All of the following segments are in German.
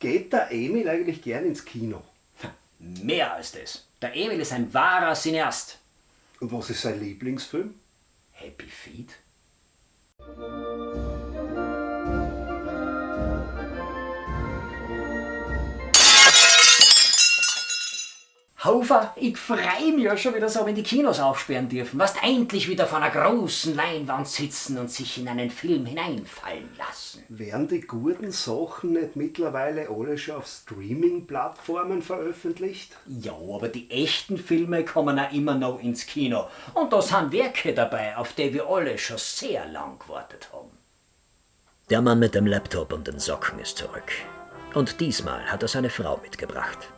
Geht der Emil eigentlich gern ins Kino? Mehr als das. Der Emil ist ein wahrer Cineast. Und was ist sein Lieblingsfilm? Happy Feet? Hofer, ich freu mich ja schon wieder so, wenn die Kinos aufsperren dürfen. Was endlich wieder vor einer großen Leinwand sitzen und sich in einen Film hineinfallen lassen. Werden die guten Sachen nicht mittlerweile alle schon auf Streaming-Plattformen veröffentlicht? Ja, aber die echten Filme kommen auch immer noch ins Kino. Und da sind Werke dabei, auf die wir alle schon sehr lang gewartet haben. Der Mann mit dem Laptop und den Socken ist zurück. Und diesmal hat er seine Frau mitgebracht.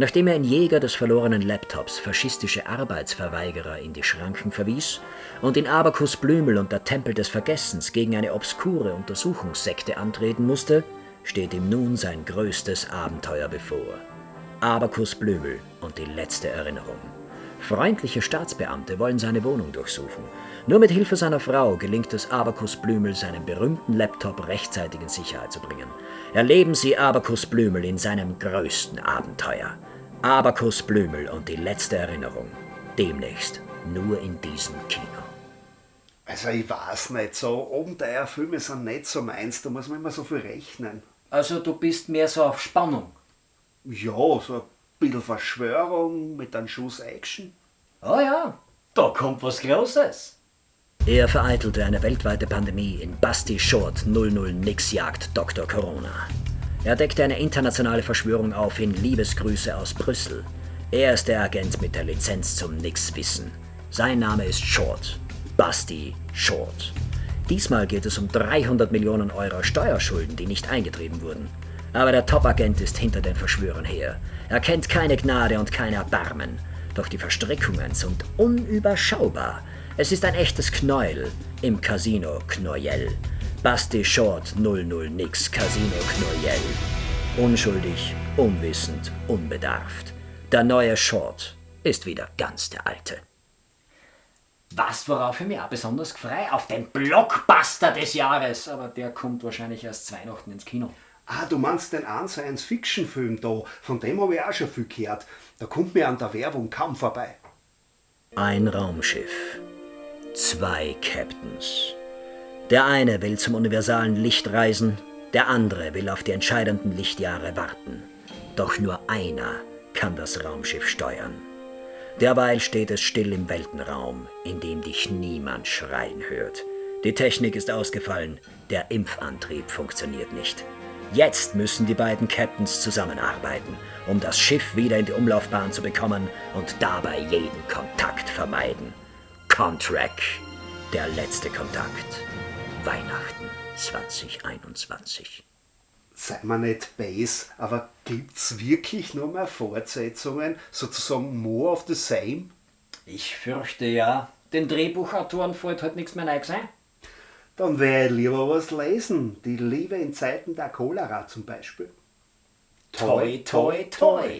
Nachdem er in Jäger des verlorenen Laptops faschistische Arbeitsverweigerer in die Schranken verwies und in Abakus Blümel und der Tempel des Vergessens gegen eine obskure Untersuchungssekte antreten musste, steht ihm nun sein größtes Abenteuer bevor. Abakus Blümel und die letzte Erinnerung. Freundliche Staatsbeamte wollen seine Wohnung durchsuchen. Nur mit Hilfe seiner Frau gelingt es Abakus Blümel, seinen berühmten Laptop rechtzeitig in Sicherheit zu bringen. Erleben Sie Abakus Blümel in seinem größten Abenteuer. Abakus Blümel und die letzte Erinnerung. Demnächst nur in diesem Kino. Also ich weiß nicht, so Abenteuerfilme sind nicht so meins, da muss man immer so viel rechnen. Also du bist mehr so auf Spannung. Ja, so ein bisschen Verschwörung mit einem Schuss Action. Oh ja, da kommt was Großes. Er vereitelte eine weltweite Pandemie in Basti Short 00 Nix Jagd Dr. Corona. Er deckte eine internationale Verschwörung auf in Liebesgrüße aus Brüssel. Er ist der Agent mit der Lizenz zum Nixwissen. Sein Name ist Short. Basti Short. Diesmal geht es um 300 Millionen Euro Steuerschulden, die nicht eingetrieben wurden. Aber der Top-Agent ist hinter den Verschwörern her. Er kennt keine Gnade und kein Erbarmen. Doch die Verstrickungen sind unüberschaubar. Es ist ein echtes Knäuel im Casino Knoyel. Basti Short 00 Nix Casino Knoyel. Unschuldig, unwissend, unbedarft. Der neue Short ist wieder ganz der alte. Was, worauf ich mich auch besonders freue? Auf den Blockbuster des Jahres. Aber der kommt wahrscheinlich erst Weihnachten ins Kino. Ah, du meinst den einen Science-Fiction-Film da, von dem habe ich auch schon viel gehört. Da kommt mir an der Werbung kaum vorbei. Ein Raumschiff. Zwei Captains. Der eine will zum universalen Licht reisen, der andere will auf die entscheidenden Lichtjahre warten. Doch nur einer kann das Raumschiff steuern. Derweil steht es still im Weltenraum, in dem dich niemand schreien hört. Die Technik ist ausgefallen, der Impfantrieb funktioniert nicht. Jetzt müssen die beiden Captains zusammenarbeiten, um das Schiff wieder in die Umlaufbahn zu bekommen und dabei jeden Kontakt vermeiden. Contract, der letzte Kontakt. Weihnachten 2021. Sei mal nicht base, aber gibt's wirklich nur mehr Fortsetzungen, sozusagen more of the same? Ich fürchte ja. Den Drehbuchautoren fällt halt nichts mehr Neues ein. Dann werde ich lieber was lesen. Die Liebe in Zeiten der Cholera zum Beispiel. Toi, toi, toi.